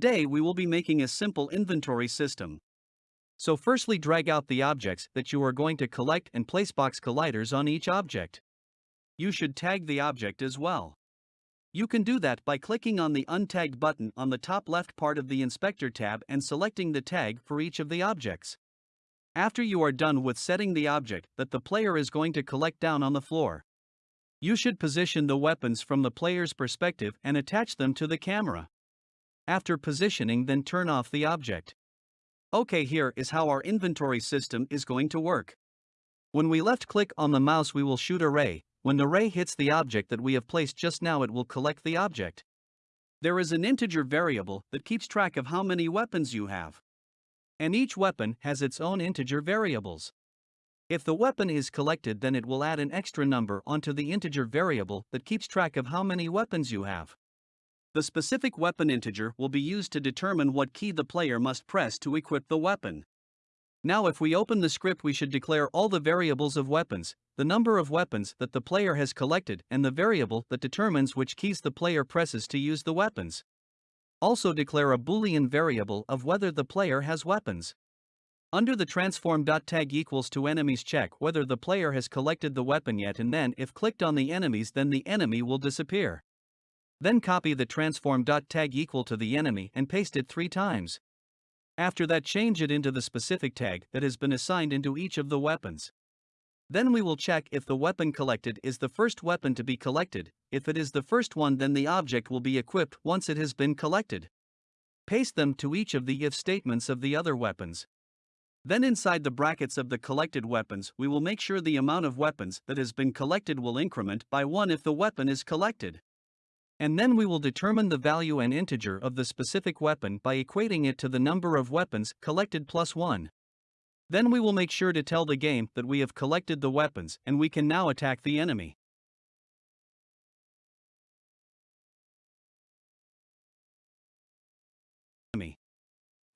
Today we will be making a simple inventory system. So firstly drag out the objects that you are going to collect and place box colliders on each object. You should tag the object as well. You can do that by clicking on the Untagged button on the top left part of the Inspector tab and selecting the tag for each of the objects. After you are done with setting the object that the player is going to collect down on the floor, you should position the weapons from the player's perspective and attach them to the camera. After positioning then turn off the object. Okay here is how our inventory system is going to work. When we left click on the mouse we will shoot a ray, when the ray hits the object that we have placed just now it will collect the object. There is an integer variable that keeps track of how many weapons you have. And each weapon has its own integer variables. If the weapon is collected then it will add an extra number onto the integer variable that keeps track of how many weapons you have. The specific weapon integer will be used to determine what key the player must press to equip the weapon. Now if we open the script we should declare all the variables of weapons, the number of weapons that the player has collected and the variable that determines which keys the player presses to use the weapons. Also declare a boolean variable of whether the player has weapons. Under the transform.tag equals to enemies check whether the player has collected the weapon yet and then if clicked on the enemies then the enemy will disappear. Then copy the transform.tag equal to the enemy and paste it three times. After that change it into the specific tag that has been assigned into each of the weapons. Then we will check if the weapon collected is the first weapon to be collected, if it is the first one then the object will be equipped once it has been collected. Paste them to each of the if statements of the other weapons. Then inside the brackets of the collected weapons we will make sure the amount of weapons that has been collected will increment by 1 if the weapon is collected. And then we will determine the value and integer of the specific weapon by equating it to the number of weapons collected plus 1. Then we will make sure to tell the game that we have collected the weapons and we can now attack the enemy.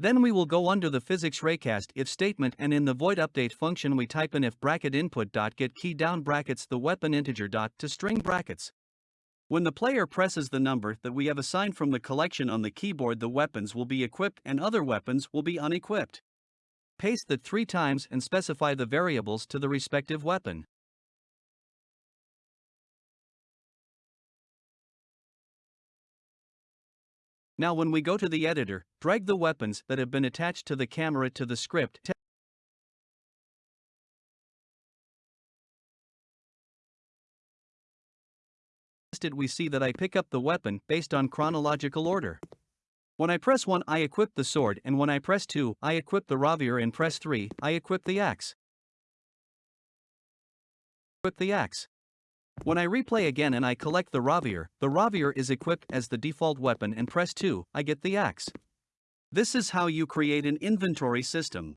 Then we will go under the physics raycast if statement and in the void update function we type in if bracket input dot get key down brackets the weapon integer dot to string brackets. When the player presses the number that we have assigned from the collection on the keyboard the weapons will be equipped and other weapons will be unequipped. Paste that three times and specify the variables to the respective weapon. Now when we go to the editor, drag the weapons that have been attached to the camera to the script we see that I pick up the weapon based on chronological order. When I press 1 I equip the sword and when I press 2 I equip the rapier and press 3 I equip the axe. Equip the axe. When I replay again and I collect the rapier, the rapier is equipped as the default weapon and press 2 I get the axe. This is how you create an inventory system.